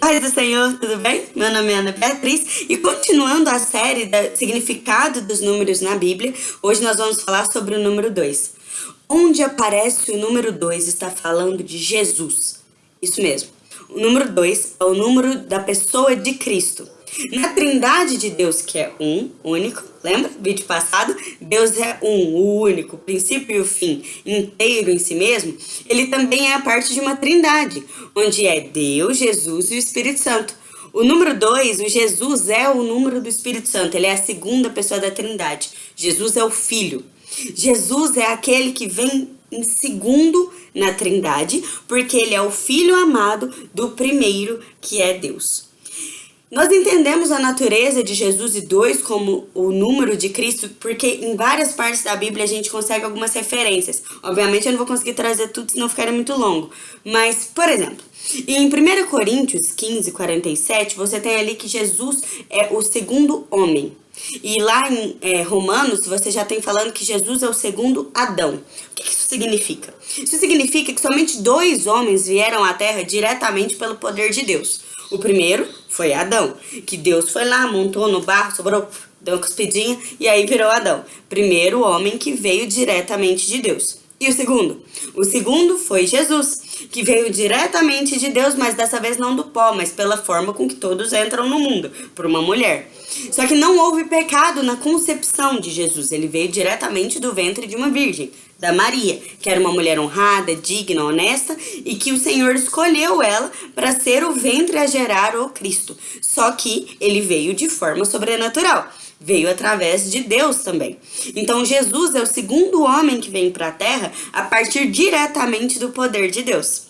Paz do Senhor, tudo bem? Meu nome é Ana Beatriz e continuando a série do significado dos números na Bíblia, hoje nós vamos falar sobre o número 2. Onde aparece o número 2 está falando de Jesus. Isso mesmo. O número 2 é o número da pessoa de Cristo. Na trindade de Deus, que é um, único, lembra? Vídeo passado, Deus é um, o único, princípio e o fim, inteiro em si mesmo. Ele também é a parte de uma trindade, onde é Deus, Jesus e o Espírito Santo. O número 2, o Jesus é o número do Espírito Santo, ele é a segunda pessoa da trindade. Jesus é o Filho. Jesus é aquele que vem em segundo na trindade, porque ele é o Filho amado do primeiro, que é Deus. Nós entendemos a natureza de Jesus e dois como o número de Cristo, porque em várias partes da Bíblia a gente consegue algumas referências. Obviamente eu não vou conseguir trazer tudo, senão ficaria muito longo. Mas, por exemplo, em 1 Coríntios 15, 47, você tem ali que Jesus é o segundo homem. E lá em é, Romanos, você já tem falando que Jesus é o segundo Adão. O que isso significa? Isso significa que somente dois homens vieram à Terra diretamente pelo poder de Deus. O primeiro foi Adão, que Deus foi lá, montou no barro, sobrou, deu uma cuspidinha e aí virou Adão. Primeiro homem que veio diretamente de Deus. E o segundo? O segundo foi Jesus, que veio diretamente de Deus, mas dessa vez não do pó, mas pela forma com que todos entram no mundo, por uma mulher. Só que não houve pecado na concepção de Jesus, ele veio diretamente do ventre de uma virgem, da Maria, que era uma mulher honrada, digna, honesta, e que o Senhor escolheu ela para ser o ventre a gerar o Cristo. Só que ele veio de forma sobrenatural veio através de Deus também. Então Jesus é o segundo homem que vem para a terra a partir diretamente do poder de Deus.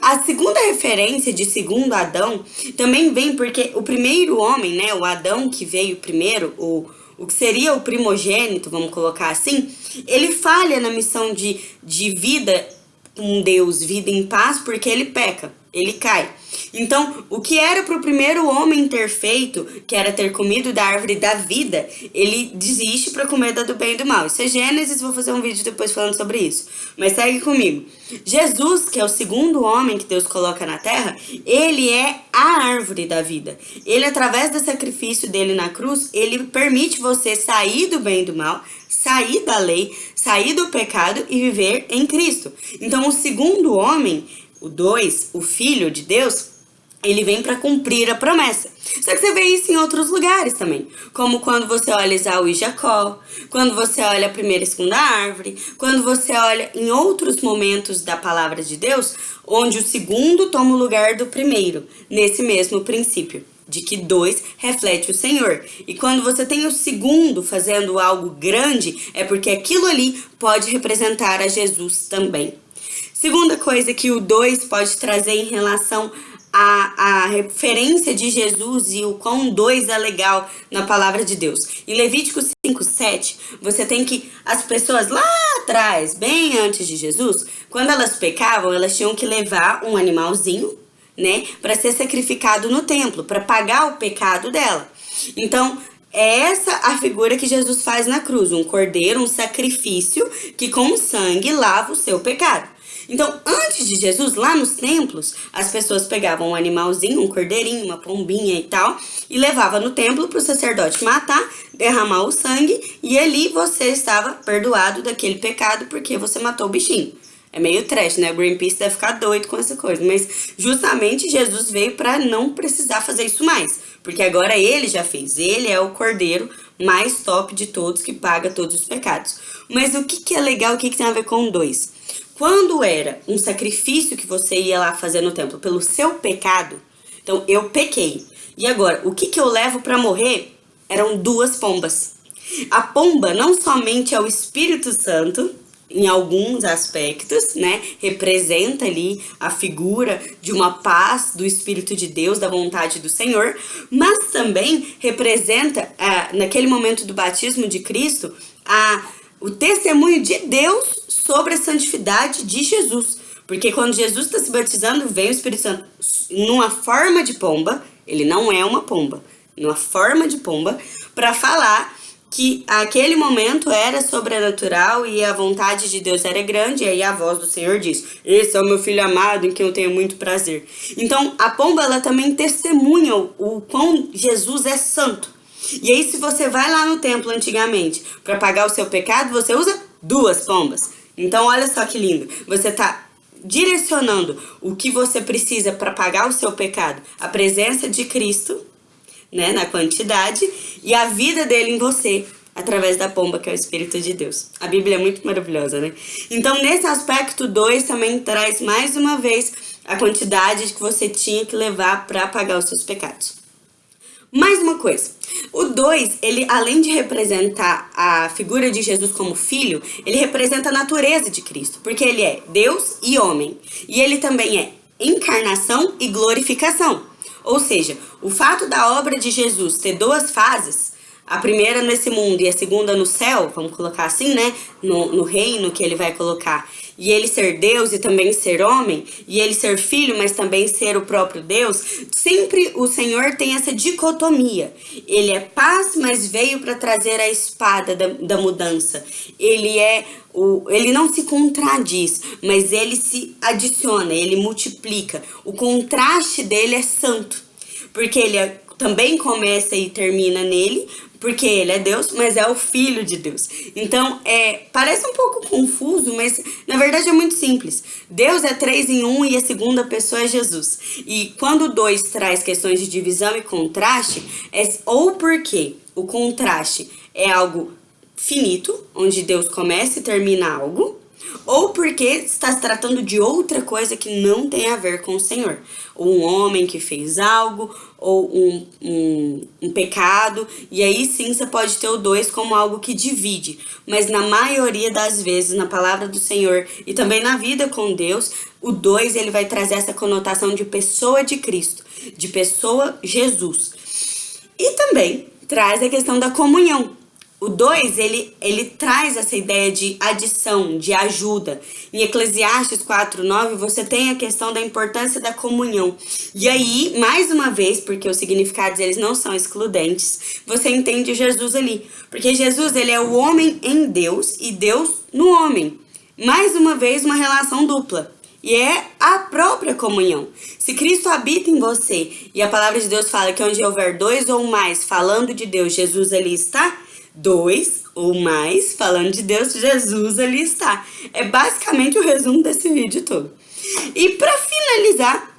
A segunda referência de segundo Adão também vem porque o primeiro homem, né, o Adão que veio primeiro, o, o que seria o primogênito, vamos colocar assim, ele falha na missão de, de vida com Deus, vida em paz, porque ele peca, ele cai. Então, o que era para o primeiro homem ter feito, que era ter comido da árvore da vida, ele desiste para comer da do bem e do mal. Isso é Gênesis, vou fazer um vídeo depois falando sobre isso. Mas segue comigo. Jesus, que é o segundo homem que Deus coloca na terra, ele é a árvore da vida. Ele, através do sacrifício dele na cruz, ele permite você sair do bem e do mal, sair da lei, sair do pecado e viver em Cristo. Então, o segundo homem, o dois, o Filho de Deus, ele vem para cumprir a promessa. Só que você vê isso em outros lugares também, como quando você olha Isaú e Jacó, quando você olha a primeira e segunda árvore, quando você olha em outros momentos da palavra de Deus, onde o segundo toma o lugar do primeiro, nesse mesmo princípio de que dois reflete o Senhor. E quando você tem o segundo fazendo algo grande, é porque aquilo ali pode representar a Jesus também. Segunda coisa que o dois pode trazer em relação a referência de Jesus e o quão dois é legal na palavra de Deus. Em Levítico 5, 7, você tem que as pessoas lá atrás, bem antes de Jesus, quando elas pecavam, elas tinham que levar um animalzinho, né, para ser sacrificado no templo, para pagar o pecado dela. Então, é essa a figura que Jesus faz na cruz, um cordeiro, um sacrifício que com sangue lava o seu pecado. Então, antes de Jesus, lá nos templos, as pessoas pegavam um animalzinho, um cordeirinho, uma pombinha e tal, e levava no templo para o sacerdote matar, derramar o sangue, e ali você estava perdoado daquele pecado porque você matou o bichinho. É meio trash, né? O Greenpeace deve ficar doido com essa coisa. Mas justamente Jesus veio para não precisar fazer isso mais. Porque agora ele já fez. Ele é o cordeiro mais top de todos que paga todos os pecados. Mas o que, que é legal, o que, que tem a ver com dois? Quando era um sacrifício que você ia lá fazer no templo pelo seu pecado, então eu pequei. E agora, o que, que eu levo para morrer? Eram duas pombas. A pomba não somente é o Espírito Santo, em alguns aspectos, né? Representa ali a figura de uma paz do Espírito de Deus, da vontade do Senhor, mas também representa, ah, naquele momento do batismo de Cristo, a, o testemunho de Deus sobre a santidade de Jesus. Porque quando Jesus está se batizando, vem o Espírito Santo numa forma de pomba, ele não é uma pomba, numa forma de pomba, para falar que aquele momento era sobrenatural e a vontade de Deus era grande, e aí a voz do Senhor diz: Esse é o meu filho amado em quem eu tenho muito prazer. Então a pomba ela também testemunha o quão Jesus é santo. E aí, se você vai lá no templo antigamente para pagar o seu pecado, você usa duas pombas. Então, olha só que lindo. Você está direcionando o que você precisa para pagar o seu pecado, a presença de Cristo, né, na quantidade, e a vida dele em você, através da pomba, que é o Espírito de Deus. A Bíblia é muito maravilhosa, né? Então, nesse aspecto 2 também traz mais uma vez a quantidade que você tinha que levar para pagar os seus pecados. Mais uma coisa, o 2, ele além de representar a figura de Jesus como filho, ele representa a natureza de Cristo, porque ele é Deus e homem. E ele também é encarnação e glorificação. Ou seja, o fato da obra de Jesus ter duas fases, a primeira nesse mundo e a segunda no céu, vamos colocar assim, né? No, no reino que ele vai colocar e ele ser Deus e também ser homem, e ele ser filho, mas também ser o próprio Deus, sempre o Senhor tem essa dicotomia. Ele é paz, mas veio para trazer a espada da, da mudança. Ele é o, ele não se contradiz, mas ele se adiciona, ele multiplica. O contraste dele é santo, porque ele é, também começa e termina nele, porque ele é Deus, mas é o Filho de Deus. Então, é, parece um pouco confuso, mas na verdade é muito simples. Deus é três em um e a segunda pessoa é Jesus. E quando dois traz questões de divisão e contraste, é ou porque o contraste é algo finito, onde Deus começa e termina algo, ou porque está se tratando de outra coisa que não tem a ver com o Senhor. Um homem que fez algo, ou um, um, um, pecado, e aí sim você pode ter o dois como algo que divide. Mas na maioria das vezes, na palavra do Senhor e também na vida com Deus, o dois ele vai trazer essa conotação de pessoa de Cristo, de pessoa Jesus. E também traz a questão da comunhão. O 2, ele, ele traz essa ideia de adição, de ajuda. Em Eclesiastes 4:9 você tem a questão da importância da comunhão. E aí, mais uma vez, porque os significados eles não são excludentes, você entende Jesus ali. Porque Jesus, ele é o homem em Deus e Deus no homem. Mais uma vez, uma relação dupla. E é a própria comunhão. Se Cristo habita em você e a palavra de Deus fala que onde houver dois ou mais falando de Deus, Jesus ali está, dois ou mais, falando de Deus, Jesus ali está. É basicamente o resumo desse vídeo todo. E para finalizar,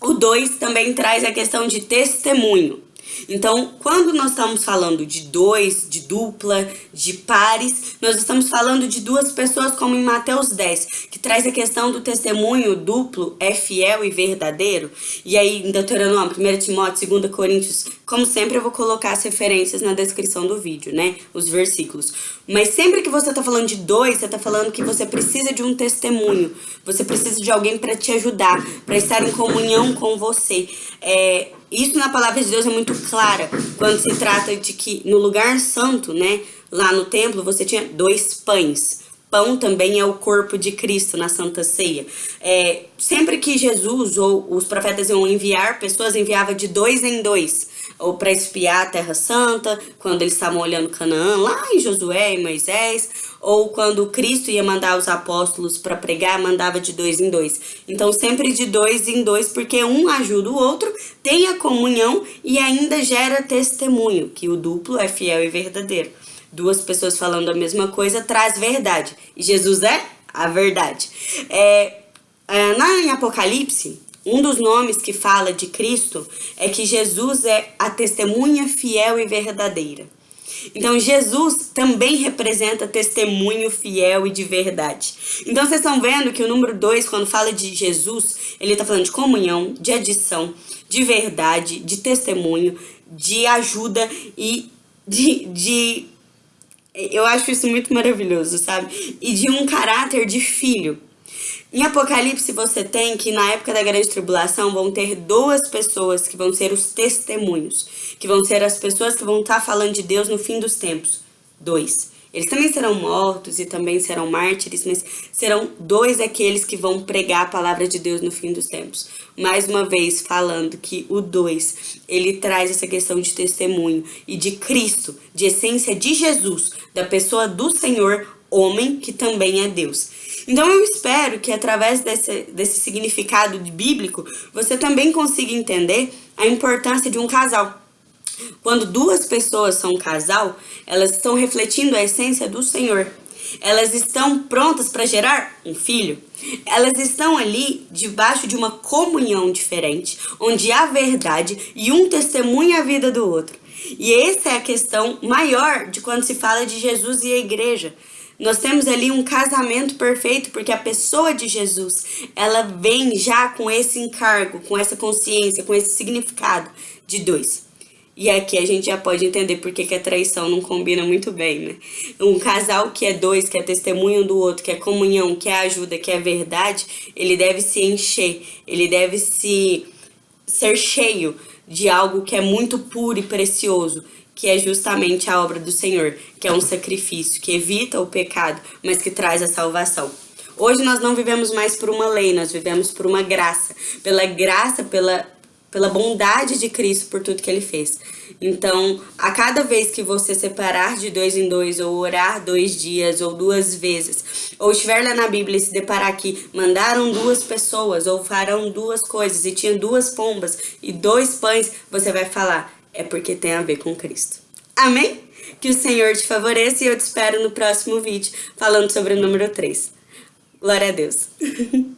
o 2 também traz a questão de testemunho. Então, quando nós estamos falando de dois, de dupla, de pares, nós estamos falando de duas pessoas, como em Mateus 10, que traz a questão do testemunho duplo é fiel e verdadeiro. E aí, em Deuteronômio, 1 Timóteo, 2 Coríntios, como sempre, eu vou colocar as referências na descrição do vídeo, né? Os versículos. Mas sempre que você está falando de dois, você está falando que você precisa de um testemunho. Você precisa de alguém para te ajudar, para estar em comunhão com você. É, isso na palavra de Deus é muito clara quando se trata de que no lugar santo, né, lá no templo, você tinha dois pães. Pão também é o corpo de Cristo na Santa Ceia. É, sempre que Jesus ou os profetas iam enviar, pessoas enviavam de dois em dois ou para espiar a Terra Santa, quando eles estavam olhando Canaã, lá em Josué e Moisés, ou quando Cristo ia mandar os apóstolos para pregar, mandava de dois em dois. Então, sempre de dois em dois, porque um ajuda o outro, tem a comunhão e ainda gera testemunho, que o duplo é fiel e verdadeiro. Duas pessoas falando a mesma coisa traz verdade. E Jesus é a verdade. É, é, na, em Apocalipse, um dos nomes que fala de Cristo é que Jesus é a testemunha fiel e verdadeira. Então, Jesus também representa testemunho fiel e de verdade. Então, vocês estão vendo que o número 2, quando fala de Jesus, ele está falando de comunhão, de adição, de verdade, de testemunho, de ajuda e de, de. Eu acho isso muito maravilhoso, sabe? E de um caráter de filho. Em Apocalipse você tem que na época da grande tribulação vão ter duas pessoas que vão ser os testemunhos, que vão ser as pessoas que vão estar falando de Deus no fim dos tempos. Dois. Eles também serão mortos e também serão mártires, mas serão dois aqueles que vão pregar a palavra de Deus no fim dos tempos. Mais uma vez falando que o dois, ele traz essa questão de testemunho e de Cristo, de essência de Jesus, da pessoa do Senhor, homem, que também é Deus. Então eu espero que através desse, desse significado bíblico, você também consiga entender a importância de um casal. Quando duas pessoas são um casal, elas estão refletindo a essência do Senhor. Elas estão prontas para gerar um filho. Elas estão ali debaixo de uma comunhão diferente, onde há verdade e um testemunha a vida do outro. E essa é a questão maior de quando se fala de Jesus e a igreja. Nós temos ali um casamento perfeito porque a pessoa de Jesus, ela vem já com esse encargo, com essa consciência, com esse significado de dois. E aqui a gente já pode entender por que, que a traição não combina muito bem, né? Um casal que é dois, que é testemunho do outro, que é comunhão, que é ajuda, que é verdade, ele deve se encher, ele deve se ser cheio de algo que é muito puro e precioso, que é justamente a obra do Senhor, que é um sacrifício que evita o pecado, mas que traz a salvação. Hoje nós não vivemos mais por uma lei, nós vivemos por uma graça. Pela graça, pela pela bondade de Cristo por tudo que ele fez. Então, a cada vez que você separar de dois em dois, ou orar dois dias, ou duas vezes, ou estiver lá na Bíblia e se deparar que mandaram duas pessoas, ou farão duas coisas, e tinha duas pombas e dois pães, você vai falar, é porque tem a ver com Cristo. Amém? Que o Senhor te favoreça e eu te espero no próximo vídeo, falando sobre o número 3. Glória a Deus.